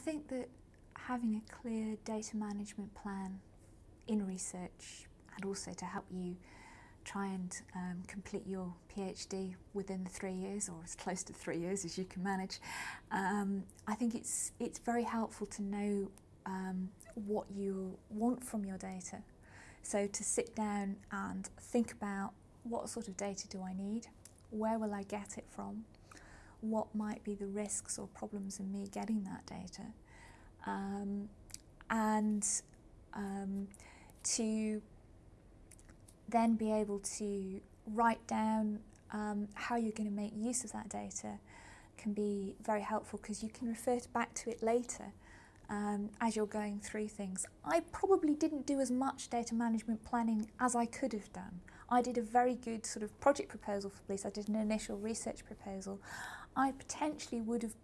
think that having a clear data management plan in research and also to help you try and um, complete your PhD within the three years or as close to three years as you can manage. Um, I think it's, it's very helpful to know um, what you want from your data. So to sit down and think about what sort of data do I need, where will I get it from, what might be the risks or problems in me getting that data, um, and um, to then be able to write down um, how you're going to make use of that data can be very helpful because you can refer back to it later um, as you're going through things. I probably didn't do as much data management planning as I could have done. I did a very good sort of project proposal for police. I did an initial research proposal. I potentially would have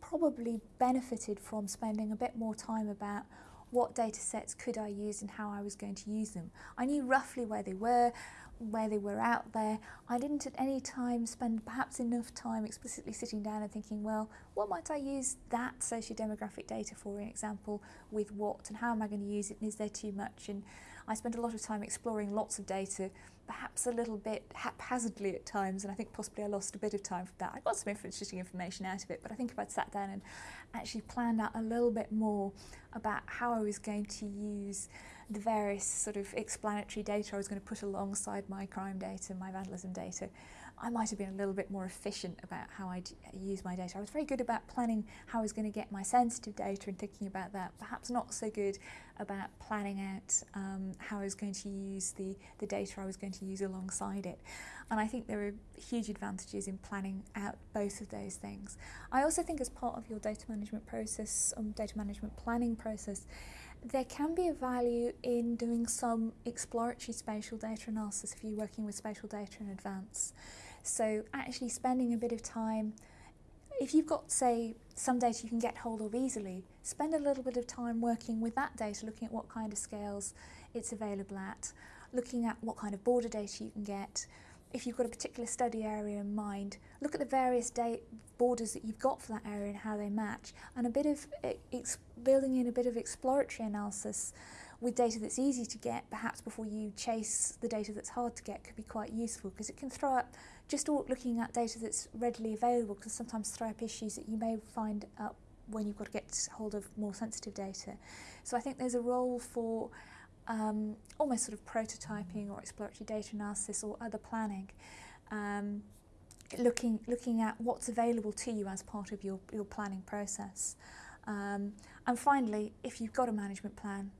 probably benefited from spending a bit more time about what data sets could I use and how I was going to use them. I knew roughly where they were, where they were out there. I didn't at any time spend perhaps enough time explicitly sitting down and thinking, well, what might I use that socio-demographic data for, in example, with what and how am I going to use it and is there too much? And I spent a lot of time exploring lots of data, perhaps a little bit haphazardly at times, and I think possibly I lost a bit of time for that. I got some interesting information out of it, but I think if I'd sat down and actually planned out a little bit more about how I was going to use the various sort of explanatory data I was going to put alongside my crime data, my vandalism data, I might have been a little bit more efficient about how I'd use my data. I was very good about planning how I was going to get my sensitive data and thinking about that, perhaps not so good about planning out um, how I was going to use the, the data I was going to use alongside it. And I think there are huge advantages in planning out both of those things. I also think as part of your data management process, um, data management planning process, there can be a value in doing some exploratory spatial data analysis if you're working with spatial data in advance. So actually spending a bit of time, if you've got, say, some data you can get hold of easily, spend a little bit of time working with that data, looking at what kind of scales it's available at, looking at what kind of border data you can get, if you've got a particular study area in mind, look at the various borders that you've got for that area and how they match, and a bit of building in a bit of exploratory analysis with data that's easy to get, perhaps before you chase the data that's hard to get, could be quite useful because it can throw up, just looking at data that's readily available can sometimes throw up issues that you may find up when you've got to get hold of more sensitive data. So I think there's a role for um, almost sort of prototyping or exploratory data analysis or other planning. Um, looking looking at what's available to you as part of your, your planning process. Um, and finally, if you've got a management plan,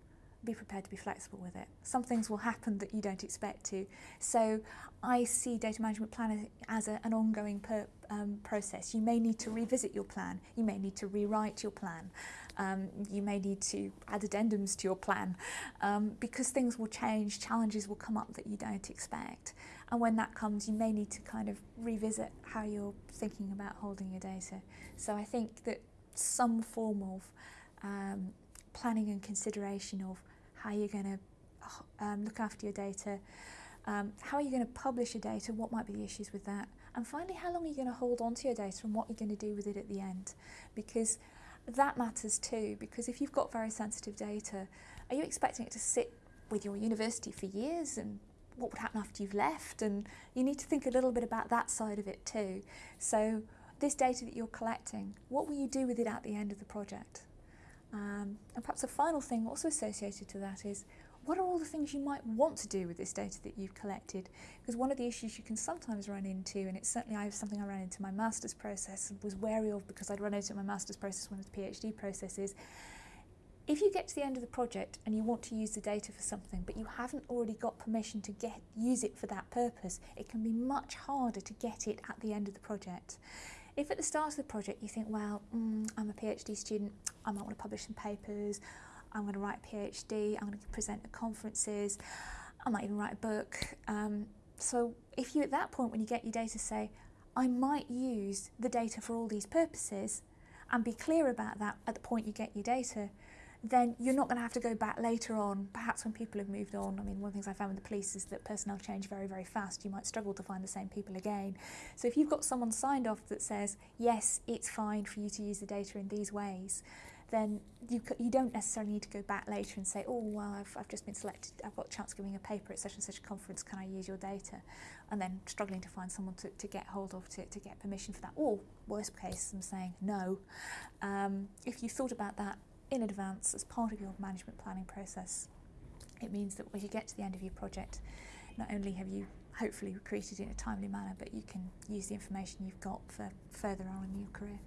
be prepared to be flexible with it. Some things will happen that you don't expect to. So I see data management plan as a, an ongoing per, um, process. You may need to revisit your plan. You may need to rewrite your plan. Um, you may need to add addendums to your plan um, because things will change, challenges will come up that you don't expect. And when that comes, you may need to kind of revisit how you're thinking about holding your data. So I think that some form of um, planning and consideration of how you're going to um, look after your data, um, how are you going to publish your data, what might be the issues with that, and finally how long are you going to hold on to your data and what you're going to do with it at the end. Because that matters too, because if you've got very sensitive data, are you expecting it to sit with your university for years and what would happen after you've left and you need to think a little bit about that side of it too. So this data that you're collecting, what will you do with it at the end of the project? Um, and perhaps a final thing also associated to that is what are all the things you might want to do with this data that you've collected? Because one of the issues you can sometimes run into, and it's certainly I have something I ran into my master's process was wary of because I'd run into my master's process one of the PhD processes. If you get to the end of the project and you want to use the data for something, but you haven't already got permission to get use it for that purpose, it can be much harder to get it at the end of the project. If at the start of the project you think, well, mm, I'm a PhD student, I might want to publish some papers, I'm going to write a PhD, I'm going to present at conferences, I might even write a book. Um, so if you at that point when you get your data say, I might use the data for all these purposes and be clear about that at the point you get your data, then you're not going to have to go back later on, perhaps when people have moved on. I mean, one of the things I found with the police is that personnel change very, very fast. You might struggle to find the same people again. So if you've got someone signed off that says, yes, it's fine for you to use the data in these ways, then you, you don't necessarily need to go back later and say, oh, well, I've, I've just been selected, I've got a chance of giving a paper at such and such a conference, can I use your data? And then struggling to find someone to, to get hold of to, to get permission for that. Or, worst case, I'm saying no. Um, if you thought about that in advance as part of your management planning process, it means that when you get to the end of your project, not only have you hopefully created it in a timely manner, but you can use the information you've got for further on in your career.